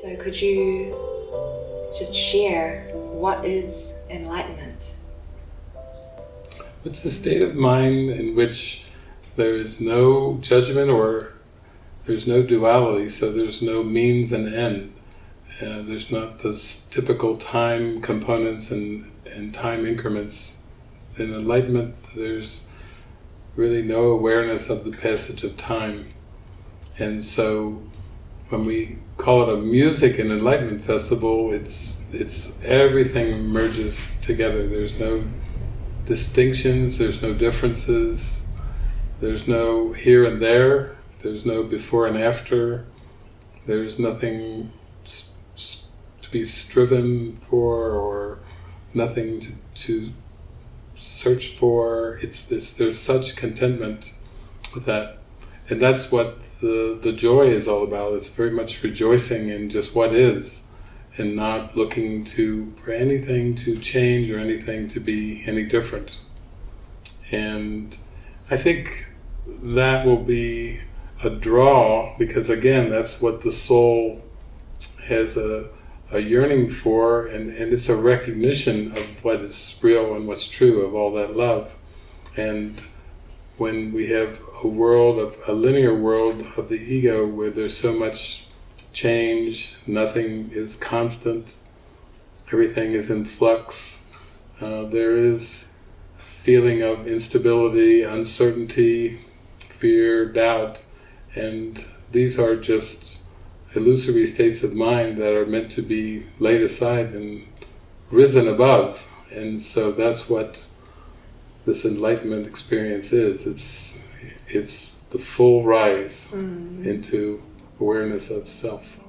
So, could you just share what is enlightenment? It's a state of mind in which there is no judgment or there's no duality, so there's no means and end. Uh, there's not those typical time components and, and time increments. In enlightenment, there's really no awareness of the passage of time. And so when we call it a music and enlightenment festival, it's it's everything merges together. There's no distinctions, there's no differences, there's no here and there, there's no before and after, there's nothing to be striven for or nothing to, to search for. It's this. There's such contentment with that, and that's what the the joy is all about. It's very much rejoicing in just what is, and not looking to for anything to change or anything to be any different. And I think that will be a draw because again, that's what the soul has a a yearning for and, and it's a recognition of what is real and what's true of all that love. And when we have a world of a linear world of the ego where there's so much change, nothing is constant, everything is in flux, uh, there is a feeling of instability, uncertainty, fear, doubt, and these are just illusory states of mind that are meant to be laid aside and risen above. And so that's what this enlightenment experience is. It's it's the full rise mm. into awareness of self.